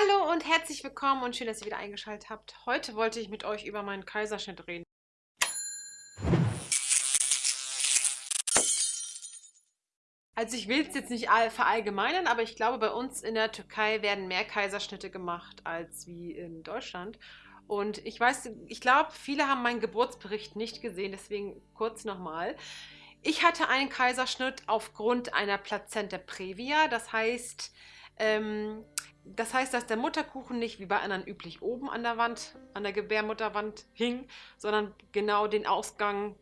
Hallo und herzlich willkommen und schön, dass ihr wieder eingeschaltet habt. Heute wollte ich mit euch über meinen Kaiserschnitt reden. Also ich will es jetzt nicht verallgemeinern, aber ich glaube, bei uns in der Türkei werden mehr Kaiserschnitte gemacht als wie in Deutschland. Und ich weiß, ich glaube, viele haben meinen Geburtsbericht nicht gesehen, deswegen kurz nochmal. Ich hatte einen Kaiserschnitt aufgrund einer Plazenta previa, das heißt, ähm, das heißt, dass der Mutterkuchen nicht wie bei anderen üblich oben an der Wand, an der Gebärmutterwand hing, sondern genau den Ausgang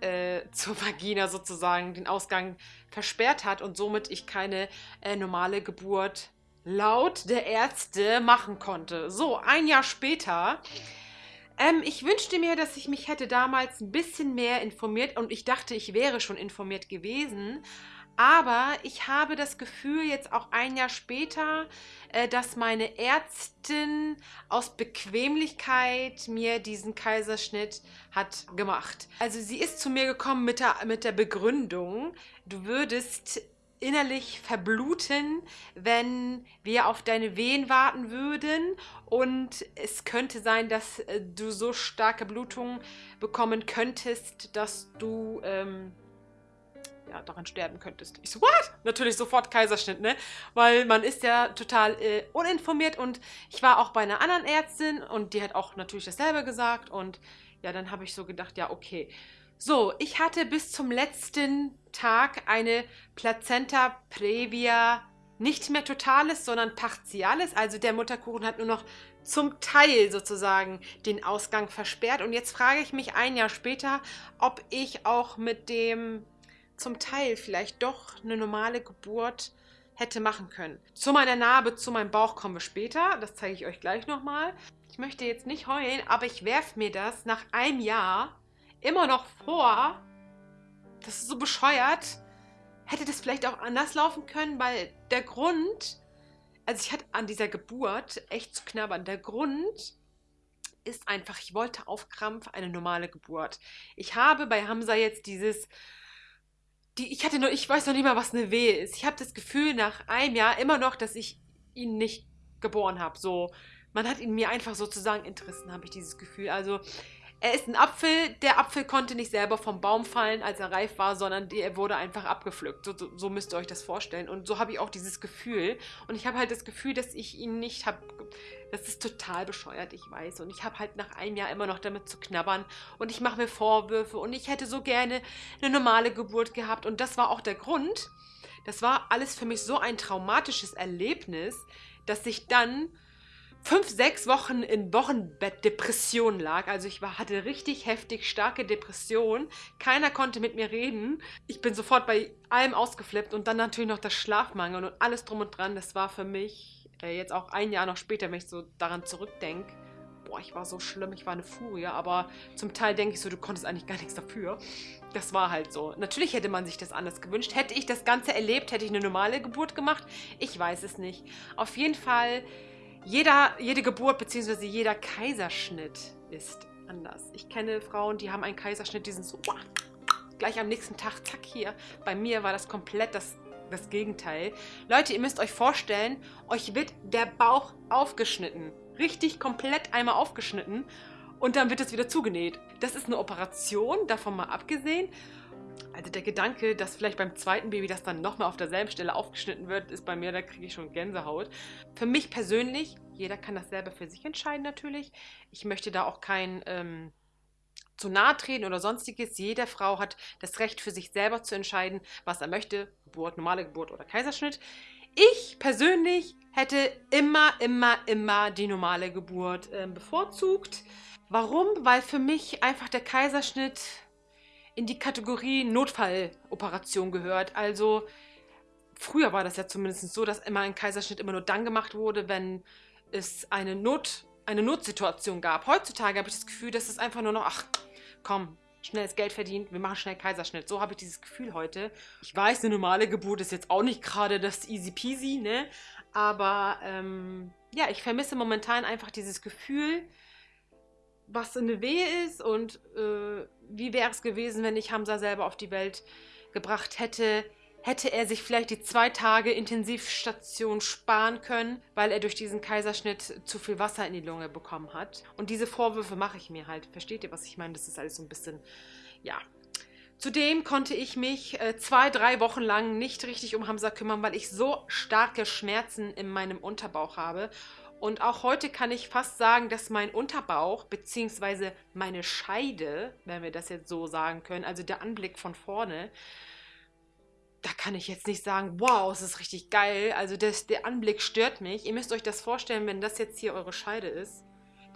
äh, zur Vagina sozusagen, den Ausgang versperrt hat und somit ich keine äh, normale Geburt laut der Ärzte machen konnte. So, ein Jahr später. Ähm, ich wünschte mir, dass ich mich hätte damals ein bisschen mehr informiert und ich dachte, ich wäre schon informiert gewesen. Aber ich habe das Gefühl, jetzt auch ein Jahr später, äh, dass meine Ärztin aus Bequemlichkeit mir diesen Kaiserschnitt hat gemacht. Also sie ist zu mir gekommen mit der, mit der Begründung, du würdest innerlich verbluten, wenn wir auf deine Wehen warten würden und es könnte sein, dass äh, du so starke Blutungen bekommen könntest, dass du ähm, ja, daran sterben könntest. Ich so, what? Natürlich sofort Kaiserschnitt, ne? Weil man ist ja total äh, uninformiert und ich war auch bei einer anderen Ärztin und die hat auch natürlich dasselbe gesagt und ja, dann habe ich so gedacht, ja, okay. So, ich hatte bis zum letzten Tag eine Plazenta previa nicht mehr totales, sondern partiales. Also der Mutterkuchen hat nur noch zum Teil sozusagen den Ausgang versperrt. Und jetzt frage ich mich ein Jahr später, ob ich auch mit dem zum Teil vielleicht doch eine normale Geburt hätte machen können. Zu meiner Narbe, zu meinem Bauch kommen wir später. Das zeige ich euch gleich nochmal. Ich möchte jetzt nicht heulen, aber ich werfe mir das nach einem Jahr immer noch vor. Das ist so bescheuert. Hätte das vielleicht auch anders laufen können, weil der Grund, also ich hatte an dieser Geburt echt zu knabbern. Der Grund ist einfach, ich wollte auf Krampf eine normale Geburt. Ich habe bei Hamza jetzt dieses die, ich hatte nur, ich weiß noch nicht mal, was eine Wehe ist. Ich habe das Gefühl nach einem Jahr immer noch, dass ich ihn nicht geboren habe. So, man hat ihn mir einfach sozusagen entrissen, habe ich dieses Gefühl. Also er ist ein Apfel. Der Apfel konnte nicht selber vom Baum fallen, als er reif war, sondern er wurde einfach abgepflückt. So, so, so müsst ihr euch das vorstellen. Und so habe ich auch dieses Gefühl. Und ich habe halt das Gefühl, dass ich ihn nicht habe. Das ist total bescheuert, ich weiß. Und ich habe halt nach einem Jahr immer noch damit zu knabbern. Und ich mache mir Vorwürfe. Und ich hätte so gerne eine normale Geburt gehabt. Und das war auch der Grund. Das war alles für mich so ein traumatisches Erlebnis, dass ich dann fünf, sechs Wochen in Wochenbettdepression lag. Also ich war, hatte richtig heftig starke Depression. Keiner konnte mit mir reden. Ich bin sofort bei allem ausgeflippt und dann natürlich noch das Schlafmangel und alles drum und dran. Das war für mich äh, jetzt auch ein Jahr noch später, wenn ich so daran zurückdenke. Boah, ich war so schlimm, ich war eine Furie, aber zum Teil denke ich so, du konntest eigentlich gar nichts dafür. Das war halt so. Natürlich hätte man sich das anders gewünscht. Hätte ich das Ganze erlebt, hätte ich eine normale Geburt gemacht? Ich weiß es nicht. Auf jeden Fall jeder, jede Geburt bzw. jeder Kaiserschnitt ist anders. Ich kenne Frauen, die haben einen Kaiserschnitt, die sind so gleich am nächsten Tag, zack, hier. Bei mir war das komplett das, das Gegenteil. Leute, ihr müsst euch vorstellen, euch wird der Bauch aufgeschnitten. Richtig komplett einmal aufgeschnitten und dann wird es wieder zugenäht. Das ist eine Operation, davon mal abgesehen. Also der Gedanke, dass vielleicht beim zweiten Baby das dann nochmal auf derselben Stelle aufgeschnitten wird, ist bei mir, da kriege ich schon Gänsehaut. Für mich persönlich, jeder kann das selber für sich entscheiden natürlich. Ich möchte da auch kein ähm, zu nahe treten oder sonstiges. Jede Frau hat das Recht für sich selber zu entscheiden, was er möchte. Geburt, normale Geburt oder Kaiserschnitt. Ich persönlich hätte immer, immer, immer die normale Geburt äh, bevorzugt. Warum? Weil für mich einfach der Kaiserschnitt in die Kategorie Notfalloperation gehört. Also früher war das ja zumindest so, dass immer ein Kaiserschnitt immer nur dann gemacht wurde, wenn es eine, Not, eine Notsituation gab. Heutzutage habe ich das Gefühl, dass es einfach nur noch, ach komm, schnelles Geld verdient, wir machen schnell Kaiserschnitt. So habe ich dieses Gefühl heute. Ich weiß, eine normale Geburt ist jetzt auch nicht gerade das easy peasy, ne? Aber ähm, ja, ich vermisse momentan einfach dieses Gefühl, was eine Wehe ist und äh, wie wäre es gewesen, wenn ich Hamza selber auf die Welt gebracht hätte. hätte er sich vielleicht die zwei Tage Intensivstation sparen können, weil er durch diesen Kaiserschnitt zu viel Wasser in die Lunge bekommen hat. Und diese Vorwürfe mache ich mir halt. Versteht ihr, was ich meine? Das ist alles so ein bisschen, ja. Zudem konnte ich mich äh, zwei, drei Wochen lang nicht richtig um Hamza kümmern, weil ich so starke Schmerzen in meinem Unterbauch habe. Und auch heute kann ich fast sagen, dass mein Unterbauch bzw. meine Scheide, wenn wir das jetzt so sagen können, also der Anblick von vorne, da kann ich jetzt nicht sagen, wow, es ist richtig geil. Also das, der Anblick stört mich. Ihr müsst euch das vorstellen, wenn das jetzt hier eure Scheide ist.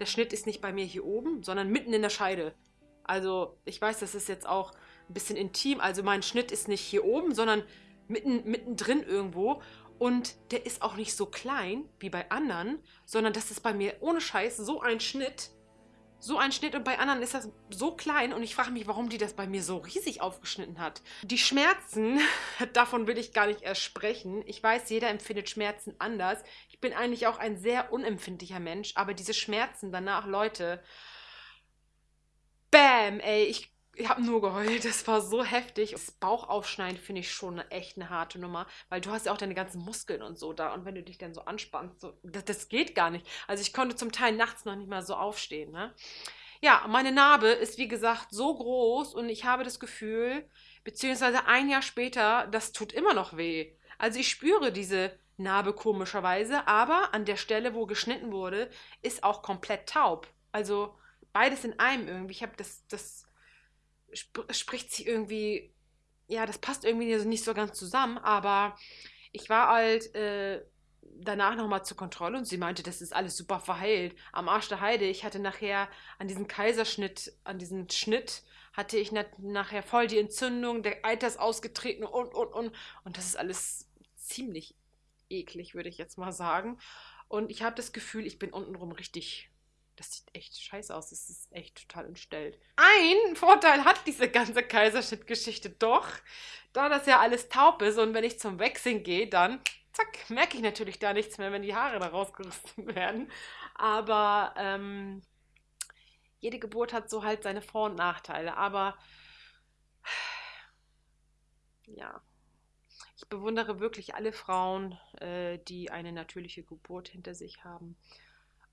Der Schnitt ist nicht bei mir hier oben, sondern mitten in der Scheide. Also ich weiß, das ist jetzt auch ein bisschen intim. Also mein Schnitt ist nicht hier oben, sondern mitten, mittendrin irgendwo. Und der ist auch nicht so klein wie bei anderen, sondern das ist bei mir ohne Scheiß so ein Schnitt, so ein Schnitt und bei anderen ist das so klein und ich frage mich, warum die das bei mir so riesig aufgeschnitten hat. Die Schmerzen, davon will ich gar nicht erst sprechen. Ich weiß, jeder empfindet Schmerzen anders. Ich bin eigentlich auch ein sehr unempfindlicher Mensch, aber diese Schmerzen danach, Leute, bam, ey, ich ich habe nur geheult, das war so heftig. Das Bauchaufschneiden finde ich schon echt eine harte Nummer, weil du hast ja auch deine ganzen Muskeln und so da und wenn du dich dann so anspannst, so, das, das geht gar nicht. Also ich konnte zum Teil nachts noch nicht mal so aufstehen. Ne? Ja, meine Narbe ist wie gesagt so groß und ich habe das Gefühl, beziehungsweise ein Jahr später, das tut immer noch weh. Also ich spüre diese Narbe komischerweise, aber an der Stelle, wo geschnitten wurde, ist auch komplett taub. Also beides in einem irgendwie. Ich habe das, das sp spricht sich irgendwie, ja, das passt irgendwie nicht so ganz zusammen, aber ich war halt äh, danach nochmal zur Kontrolle und sie meinte, das ist alles super verheilt. Am Arsch der Heide, ich hatte nachher an diesem Kaiserschnitt, an diesem Schnitt, hatte ich nachher voll die Entzündung, der Eiter ist ausgetreten und, und, und. Und das ist alles ziemlich eklig, würde ich jetzt mal sagen. Und ich habe das Gefühl, ich bin untenrum richtig das sieht echt scheiße aus. Das ist echt total entstellt. Ein Vorteil hat diese ganze Kaiserschnittgeschichte doch, da das ja alles taub ist und wenn ich zum Wechseln gehe, dann zack, merke ich natürlich da nichts mehr, wenn die Haare da rausgerissen werden. Aber ähm, jede Geburt hat so halt seine Vor- und Nachteile. Aber ja, ich bewundere wirklich alle Frauen, äh, die eine natürliche Geburt hinter sich haben.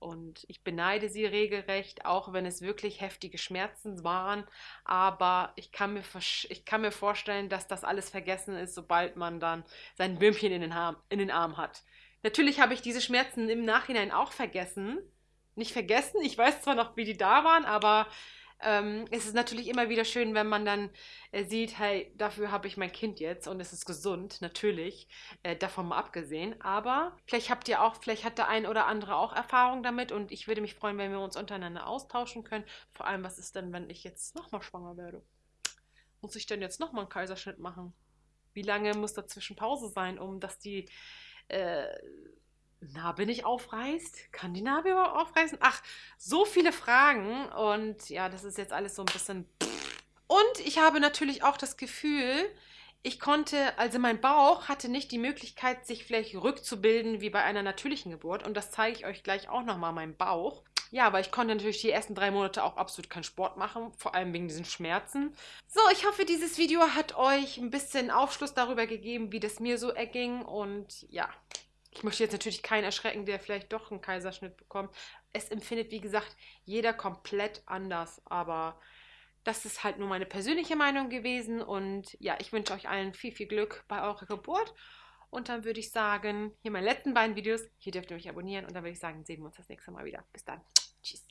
Und ich beneide sie regelrecht, auch wenn es wirklich heftige Schmerzen waren. Aber ich kann mir, ich kann mir vorstellen, dass das alles vergessen ist, sobald man dann sein Würmchen in den, in den Arm hat. Natürlich habe ich diese Schmerzen im Nachhinein auch vergessen. Nicht vergessen, ich weiß zwar noch, wie die da waren, aber ähm, es ist natürlich immer wieder schön, wenn man dann äh, sieht, hey, dafür habe ich mein Kind jetzt und es ist gesund, natürlich, äh, davon mal abgesehen. Aber vielleicht habt ihr auch, vielleicht hat der ein oder andere auch Erfahrung damit und ich würde mich freuen, wenn wir uns untereinander austauschen können. Vor allem, was ist denn, wenn ich jetzt nochmal schwanger werde? Muss ich denn jetzt nochmal einen Kaiserschnitt machen? Wie lange muss dazwischen Pause sein, um dass die äh, Narbe nicht aufreißt? Kann die Narbe überhaupt aufreißen? Ach, so viele Fragen. Und ja, das ist jetzt alles so ein bisschen. Und ich habe natürlich auch das Gefühl, ich konnte, also mein Bauch hatte nicht die Möglichkeit, sich vielleicht rückzubilden wie bei einer natürlichen Geburt. Und das zeige ich euch gleich auch nochmal, mein Bauch. Ja, aber ich konnte natürlich die ersten drei Monate auch absolut keinen Sport machen, vor allem wegen diesen Schmerzen. So, ich hoffe, dieses Video hat euch ein bisschen Aufschluss darüber gegeben, wie das mir so erging. Und ja, ich möchte jetzt natürlich keinen erschrecken, der vielleicht doch einen Kaiserschnitt bekommt. Es empfindet, wie gesagt, jeder komplett anders. Aber das ist halt nur meine persönliche Meinung gewesen. Und ja, ich wünsche euch allen viel, viel Glück bei eurer Geburt. Und dann würde ich sagen, hier meine letzten beiden Videos. Hier dürft ihr mich abonnieren. Und dann würde ich sagen, sehen wir uns das nächste Mal wieder. Bis dann. Tschüss.